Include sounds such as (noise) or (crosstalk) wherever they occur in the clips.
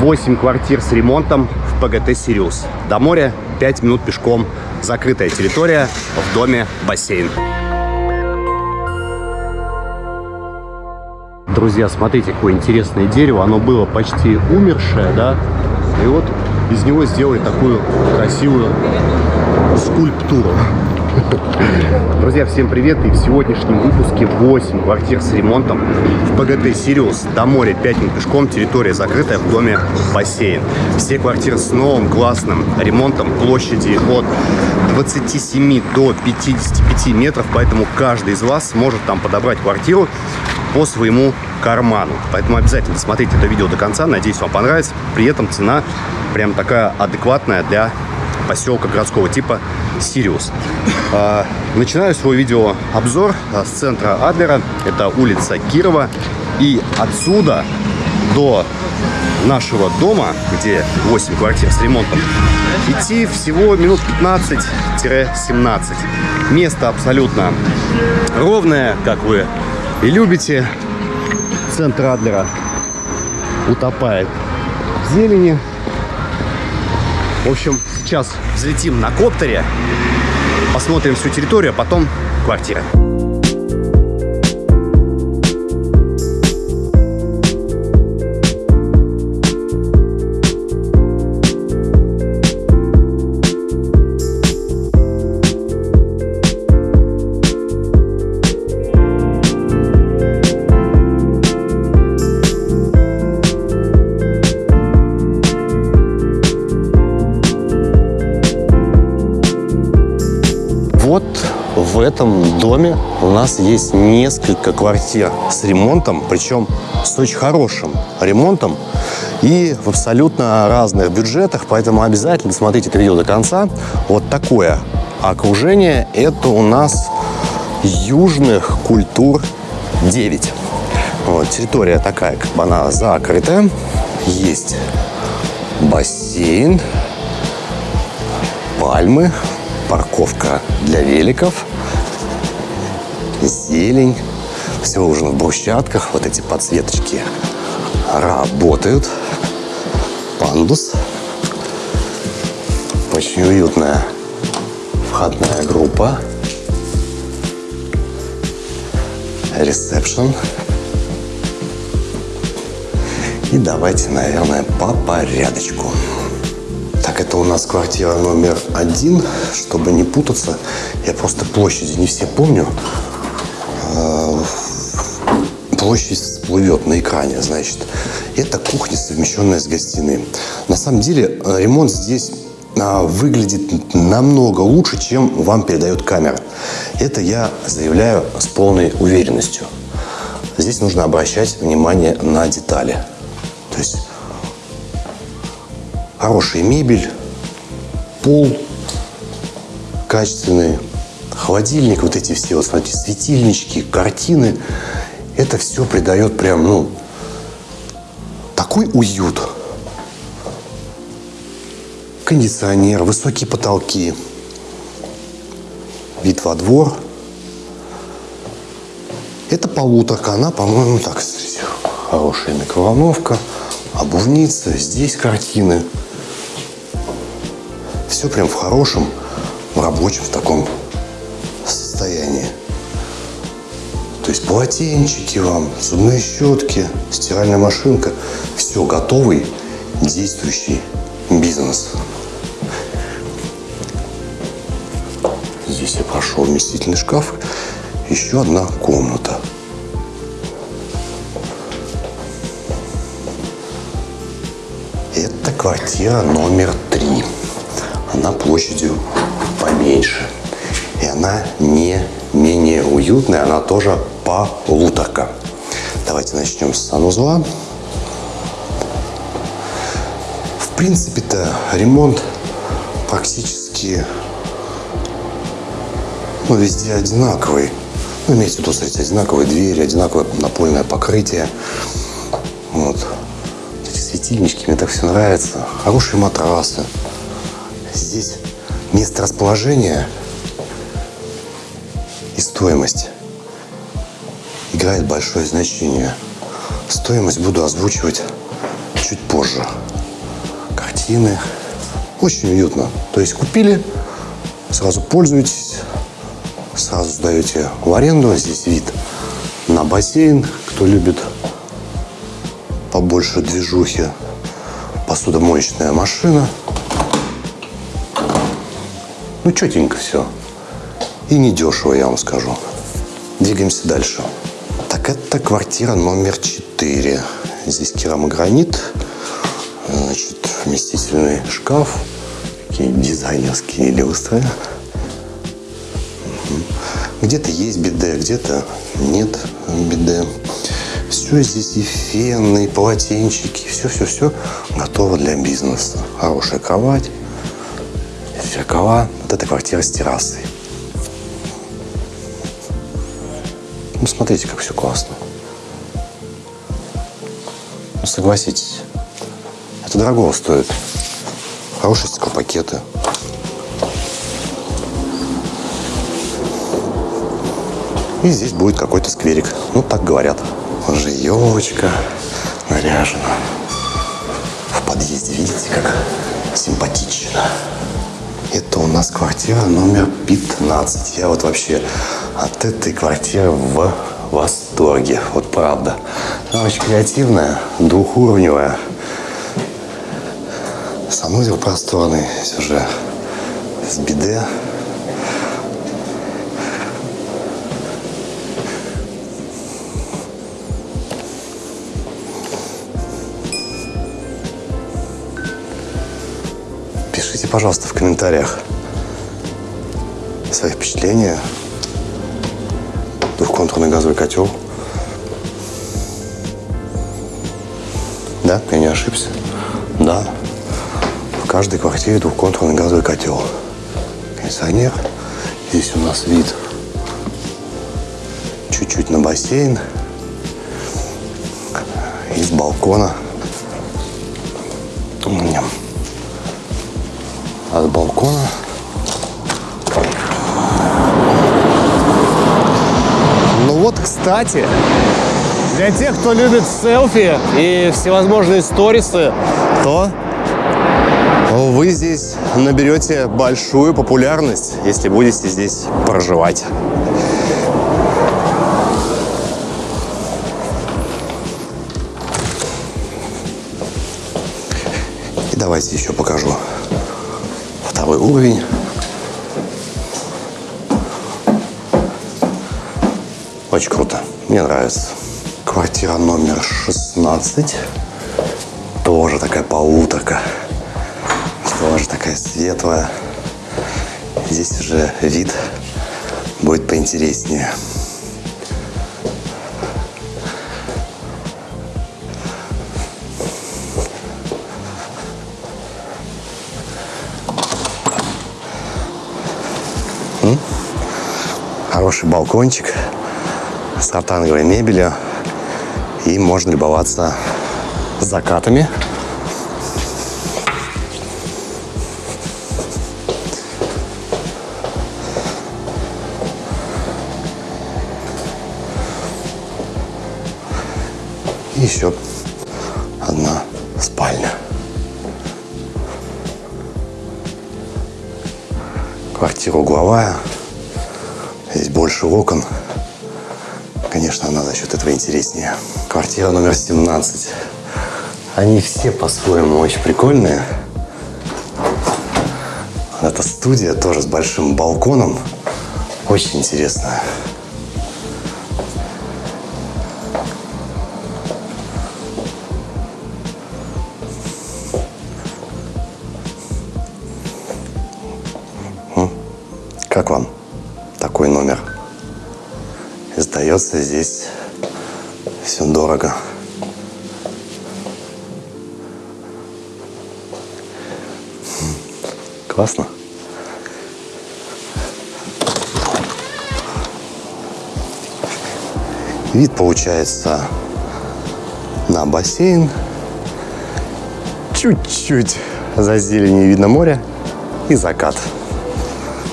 8 квартир с ремонтом в ПГТ «Сириус». До моря 5 минут пешком. Закрытая территория, в доме бассейн. Друзья, смотрите, какое интересное дерево. Оно было почти умершее, да? И вот из него сделали такую красивую скульптуру. (laughs) Друзья, всем привет! И в сегодняшнем выпуске 8 квартир с ремонтом в ПГТ «Сириус». До моря 5 минут пешком, территория закрытая, в доме бассейн. Все квартиры с новым классным ремонтом, площади от 27 до 55 метров, поэтому каждый из вас сможет там подобрать квартиру по своему карману. Поэтому обязательно смотрите это видео до конца, надеюсь, вам понравится. При этом цена прям такая адекватная для поселка городского типа Сириус. А, начинаю свой видеообзор а, с центра Адлера. Это улица Кирова. И отсюда до нашего дома, где 8 квартир с ремонтом, идти всего минут 15-17. Место абсолютно ровное, как вы и любите. Центр Адлера утопает в зелени. В общем, сейчас взлетим на коптере, посмотрим всю территорию, а потом квартиры. Этом доме у нас есть несколько квартир с ремонтом, причем с очень хорошим ремонтом и в абсолютно разных бюджетах, поэтому обязательно смотрите это видео до конца. Вот такое окружение, это у нас южных культур 9. Вот, территория такая, как бы она закрытая, есть бассейн, пальмы, парковка для великов, зелень, все уже в брусчатках, вот эти подсветочки работают, пандус, очень уютная входная группа, ресепшн. И давайте, наверное, по порядочку. Так, это у нас квартира номер один. Чтобы не путаться, я просто площади не все помню. Площадь всплывет на экране, значит. Это кухня, совмещенная с гостиной. На самом деле, ремонт здесь а, выглядит намного лучше, чем вам передает камера. Это я заявляю с полной уверенностью. Здесь нужно обращать внимание на детали. То есть хорошая мебель, пол качественный, холодильник, вот эти все, вот смотрите, светильнички, картины. Это все придает прям, ну, такой уют. Кондиционер, высокие потолки, вид во двор. Это полуторка, она, по-моему, так, хорошая микроволновка, обувница, здесь картины все прям в хорошем, в рабочем в таком состоянии. То есть полотенчики вам, зубные щетки, стиральная машинка. Все, готовый, действующий бизнес. Здесь я прошел вместительный шкаф. Еще одна комната. Это квартира номер три она площадью поменьше. И она не менее уютная, она тоже полуторка. Давайте начнем с санузла. В принципе-то ремонт практически ну, везде одинаковый. Ну, имеется в виду, смотрите, одинаковые двери, одинаковое напольное покрытие. Вот. Эти светильнички, мне так все нравится. Хорошие матрасы. Здесь место расположения и стоимость играет большое значение. Стоимость буду озвучивать чуть позже. Картины. Очень уютно. То есть купили, сразу пользуетесь, сразу сдаете в аренду. Здесь вид на бассейн. Кто любит побольше движухи, посудомоечная машина. Ну, четенько все. И недешево, я вам скажу. Двигаемся дальше. Это квартира номер 4. Здесь керамогранит, значит, вместительный шкаф, такие дизайнерские люстры. Где-то есть биде, где-то нет биде. Все здесь и фены, и полотенчики, все-все-все готово для бизнеса. Хорошая кровать, зеркала. Вот эта квартира с террасой. Смотрите, как все классно. Ну, согласитесь, это дорого стоит. Хорошие стеклопакеты. И здесь будет какой-то скверик. Ну, так говорят. Уже елочка наряжена. В подъезде, видите, как симпатично. Это у нас квартира номер 15. Я вот вообще от этой квартиры в восторге. Вот правда. Она очень креативная, двухуровневая. Санузел просторный, уже с биде. Пишите, пожалуйста, в комментариях свои впечатления. Двухконтурный газовый котел. Да, я не ошибся. Да, в каждой квартире двухконтурный газовый котел. Кондиционер. Здесь у нас вид чуть-чуть на бассейн. Из балкона. От балкона. Вот, кстати, для тех, кто любит селфи и всевозможные сторисы, то вы здесь наберете большую популярность, если будете здесь проживать. И давайте еще покажу второй уровень. Очень круто. Мне нравится. Квартира номер 16. Тоже такая полуторка. Тоже такая светлая. Здесь уже вид будет поинтереснее. Хороший балкончик с ротанговой мебелью. И можно любоваться закатами. И еще одна спальня. Квартира угловая. Здесь больше окон. Конечно, она за счет этого интереснее. Квартира номер 17. Они все по-своему очень прикольные. Эта студия тоже с большим балконом. Очень интересная. Как вам такой номер? Сдается здесь все дорого. Классно. Вид получается на бассейн. Чуть-чуть за зеленью видно море и закат.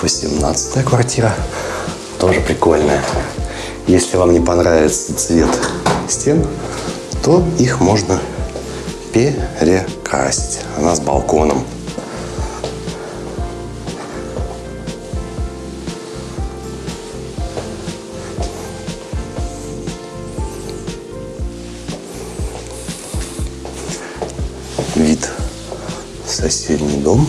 18 квартира. Тоже прикольная. Если вам не понравится цвет стен, то их можно перекрасить. Она с балконом. Вид в соседний дом.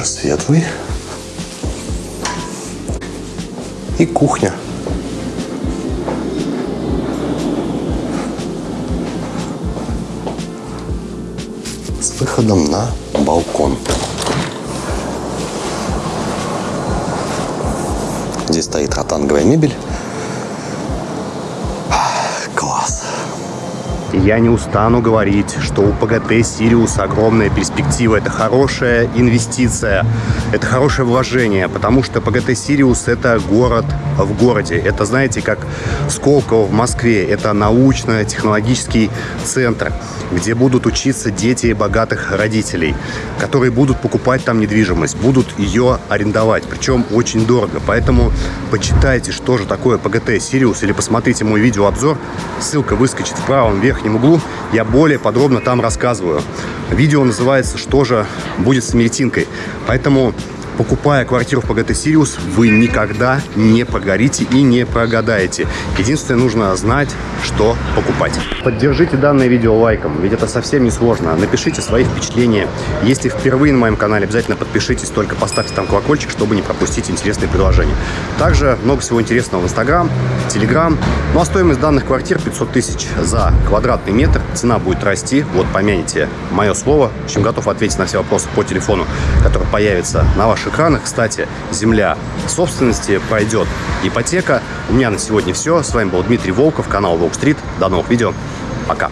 Такой же светлый. И кухня. С выходом на балкон. Здесь стоит ротанговая мебель. Я не устану говорить, что у ПГТ «Сириус» огромная перспектива. Это хорошая инвестиция, это хорошее вложение, потому что ПГТ «Сириус» — это город в городе. Это, знаете, как Сколково в Москве. Это научно-технологический центр, где будут учиться дети богатых родителей, которые будут покупать там недвижимость, будут ее арендовать, причем очень дорого. Поэтому почитайте, что же такое ПГТ «Сириус» или посмотрите мой видеообзор. Ссылка выскочит в правом верхнем углу. Я более подробно там рассказываю. Видео называется «Что же будет с Мельтинкой?». Поэтому покупая квартиру в ПГТ «Сириус», вы никогда не прогорите и не прогадаете. Единственное, нужно знать, что покупать. Поддержите данное видео лайком, ведь это совсем не сложно. Напишите свои впечатления. Если впервые на моем канале, обязательно подпишитесь, только поставьте там колокольчик, чтобы не пропустить интересные предложения. Также много всего интересного в Инстаграм, Телеграм. Ну а стоимость данных квартир 500 тысяч за квадратный метр. Цена будет расти. Вот помяните мое слово. В общем, готов ответить на все вопросы по телефону, который появится на ваших экранах. Кстати, земля собственности пройдет ипотека. У меня на сегодня все. С вами был Дмитрий Волков, канал Волк Стрит. До новых видео. Пока.